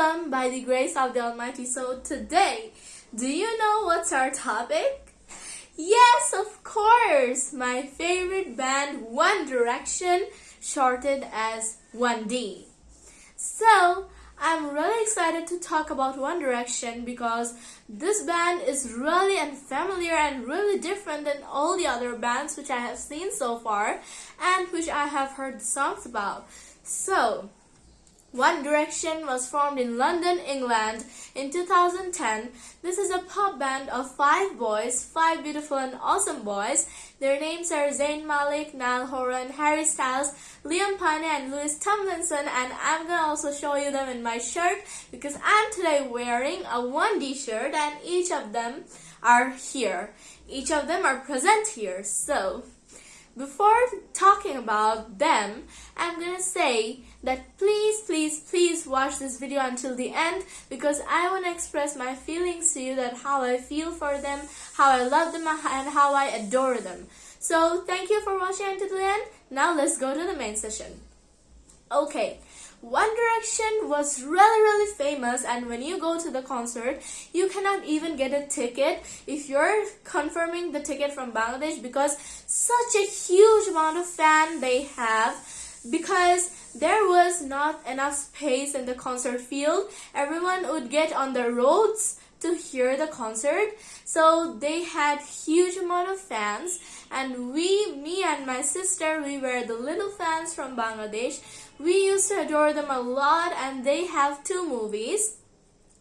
awesome by the grace of the Almighty. So today, do you know what's our topic? Yes, of course! My favorite band, One Direction, shortened as 1D. So, I'm really excited to talk about One Direction because this band is really unfamiliar and really different than all the other bands which I have seen so far and which I have heard songs about. So, one Direction was formed in London, England in 2010. This is a pop band of five boys, five beautiful and awesome boys. Their names are Zayn Malik, Niall Horan, Harry Styles, Liam Payne and Louis Tomlinson and I'm gonna also show you them in my shirt because I'm today wearing a 1D shirt and each of them are here. Each of them are present here. So, before talking about them, I'm gonna say that please, please, please watch this video until the end because I want to express my feelings to you that how I feel for them, how I love them, and how I adore them. So thank you for watching until the end. Now let's go to the main session. Okay, One Direction was really really famous and when you go to the concert, you cannot even get a ticket if you're confirming the ticket from Bangladesh because such a huge amount of fan they have because there was not enough space in the concert field. Everyone would get on the roads to hear the concert. So they had huge amount of fans and we, me and my sister, we were the little fans from Bangladesh. We used to adore them a lot and they have two movies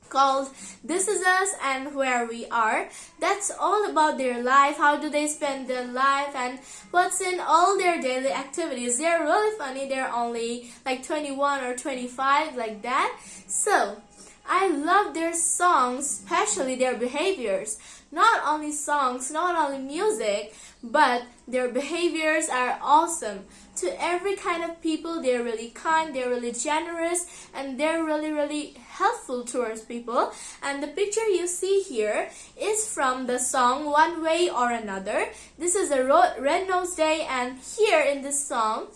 called This Is Us and Where We Are. That's all about their life, how do they spend their life and what's in all their daily activities. They're really funny, they're only like 21 or 25 like that. So, I love their songs, especially their behaviors. Not only songs, not only music, but their behaviors are awesome. To every kind of people, they're really kind, they're really generous, and they're really, really helpful towards people. And the picture you see here is from the song One Way or Another. This is a Red Nose Day, and here in this song,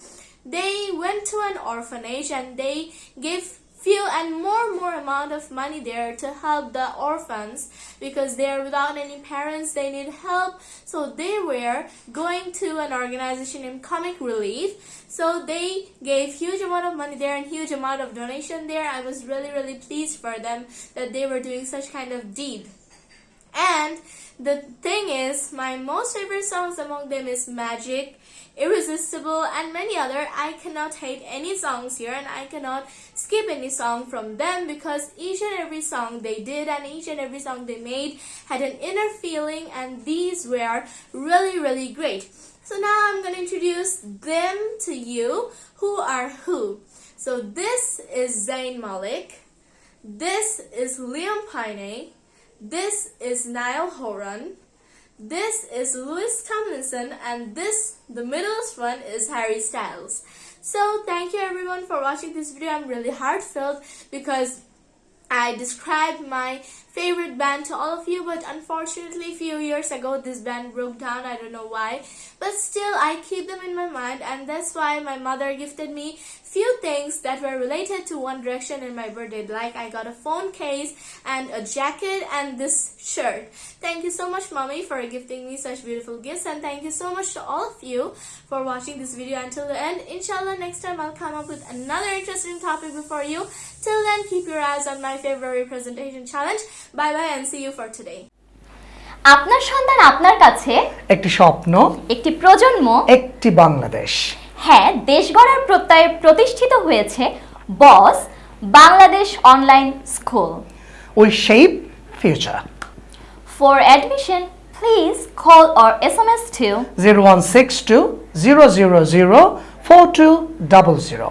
they went to an orphanage and they gave few and more and more amount of money there to help the orphans because they're without any parents they need help. So they were going to an organization named comic relief. So they gave huge amount of money there and huge amount of donation there. I was really really pleased for them that they were doing such kind of deed and the thing is my most favorite songs among them is magic Irresistible and many other. I cannot hate any songs here and I cannot skip any song from them because each and every song they did and each and every song they made had an inner feeling and these were really really great. So now I'm going to introduce them to you. Who are who? So this is Zayn Malik. This is Liam Payne. This is Niall Horan. This is Louis Tomlinson and this, the middleest one, is Harry Styles. So thank you everyone for watching this video. I'm really heartfelt because I described my favorite band to all of you but unfortunately a few years ago this band broke down. I don't know why. But still I keep them in my mind and that's why my mother gifted me few things that were related to One Direction in my birthday. Like I got a phone case and a jacket and this shirt. Thank you so much mommy for gifting me such beautiful gifts and thank you so much to all of you for watching this video until the end. Inshallah next time I'll come up with another interesting topic before you. Till then keep your eyes on my February presentation challenge. Bye bye and see you for today আপনার সন্তান আপনার কাছে একটি স্বপ্ন একটি প্রজন্ম একটি বাংলাদেশ। হ্যাঁ দেশ গড়ার প্রত্যয়ে প্রতিষ্ঠিত হয়েছে Boss Bangladesh online school. We shape future for admission please call or S M S two zero one six two zero zero zero four two double zero